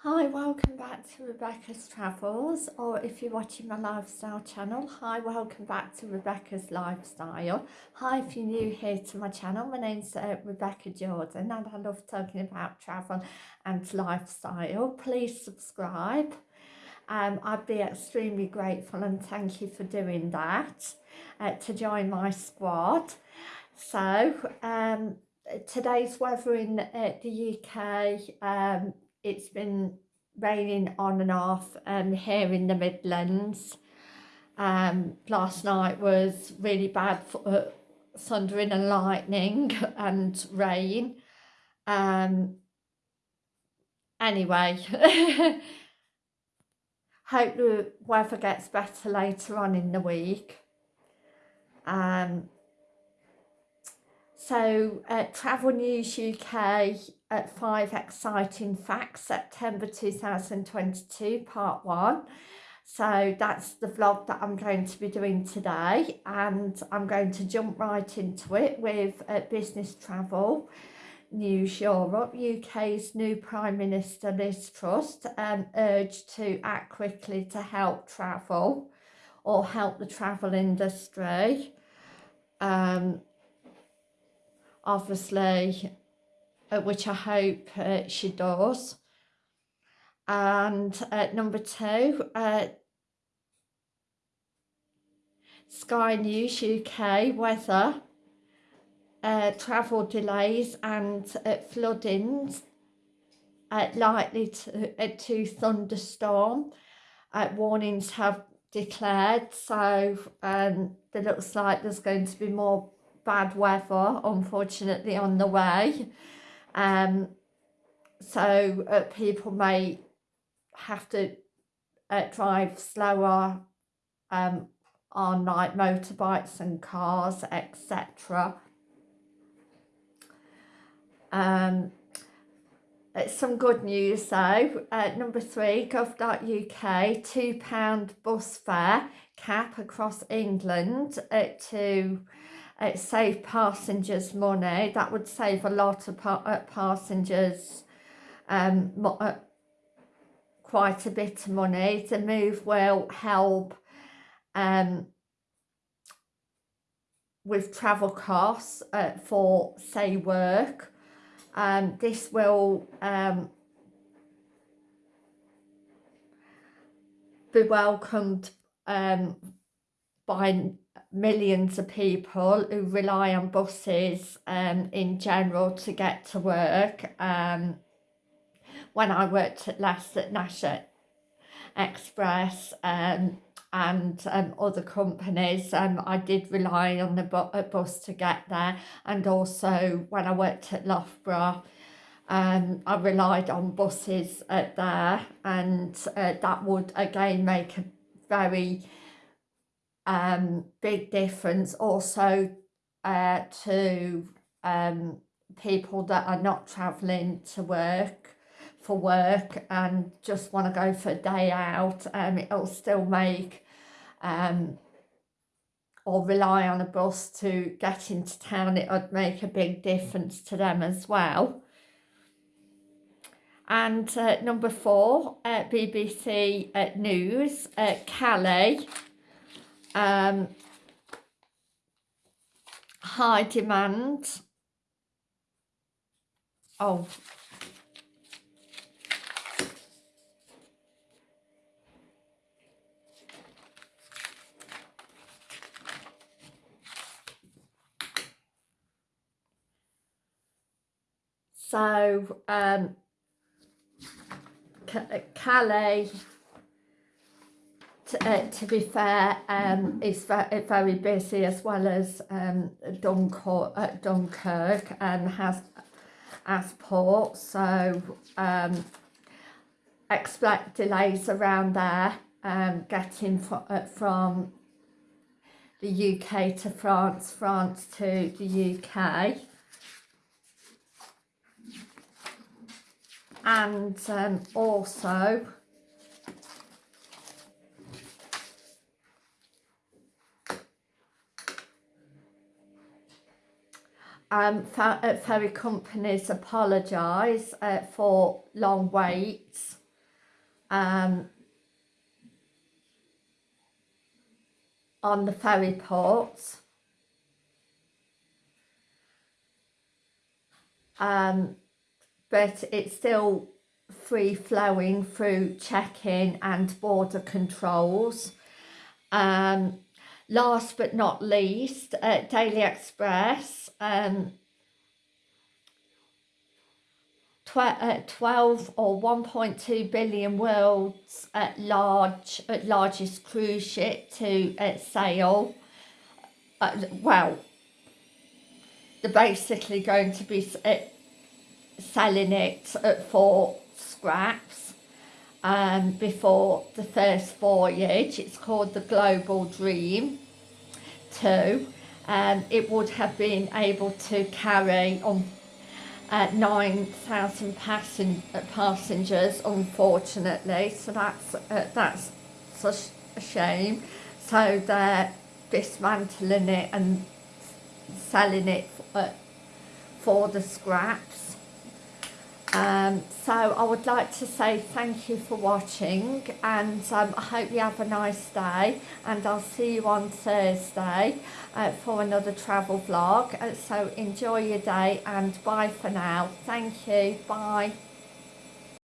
Hi, welcome back to Rebecca's Travels, or if you're watching my lifestyle channel, hi, welcome back to Rebecca's Lifestyle. Hi, if you're new here to my channel, my name's uh, Rebecca Jordan and I love talking about travel and lifestyle. Please subscribe. Um, I'd be extremely grateful and thank you for doing that, uh, to join my squad. So, um, today's weather in uh, the UK, um, it's been raining on and off um, here in the Midlands. Um, last night was really bad for uh, thundering and lightning and rain. Um, anyway, hope the weather gets better later on in the week. Um, so uh, Travel News UK at 5 Exciting Facts September 2022 part 1. So that's the vlog that I'm going to be doing today and I'm going to jump right into it with uh, Business Travel News Europe. UK's new Prime Minister Liz Truss um, urged to act quickly to help travel or help the travel industry. Um, obviously, which I hope uh, she does. And uh, number two, uh, Sky News UK weather, uh, travel delays and uh, floodings uh, likely to, uh, to thunderstorm. Uh, warnings have declared, so um, it looks like there's going to be more bad weather, unfortunately, on the way. Um, so uh, people may have to uh, drive slower um, on like motorbikes and cars, etc. Um, it's some good news though. Uh, number three, gov.uk, £2 bus fare cap across England uh, to uh, save passengers money. That would save a lot of pa uh, passengers um, uh, quite a bit of money. The move will help um, with travel costs uh, for, say, work. Um, this will um, be welcomed um, by millions of people who rely on buses um, in general to get to work. Um, when I worked at last at National Express um, and um, other companies, um, I did rely on the bu bus to get there. And also when I worked at Loughborough, um, I relied on buses at there and uh, that would again make a very um, big difference also uh, to um, people that are not travelling to work for work and just want to go for a day out um, it'll still make um, or rely on a bus to get into town it would make a big difference to them as well. And uh, number four uh, BBC uh, News uh, Calais um, high demand. Oh. So, um, Calais to, uh, to be fair, um, it's very, very busy as well as um, Dunkirk, uh, Dunkirk and has as port, so um, expect delays around there um, getting fr uh, from the UK to France, France to the UK. And um, also um, ferry companies apologise uh, for long waits um, on the ferry ports. Um, but it's still free flowing through check-in and border controls. Um, last but not least, uh, Daily Express um, tw uh, 12 or 1.2 billion world's uh, large uh, largest cruise ship to uh, sail. Uh, well, they're basically going to be uh, selling it for scraps um, before the first voyage. It's called the Global Dream 2. Um, it would have been able to carry on uh, 9,000 passen passengers unfortunately so that's uh, that's such a shame so they're dismantling it and selling it uh, for the scraps um, so I would like to say thank you for watching and um, I hope you have a nice day and I'll see you on Thursday uh, for another travel vlog. Uh, so enjoy your day and bye for now. Thank you. Bye.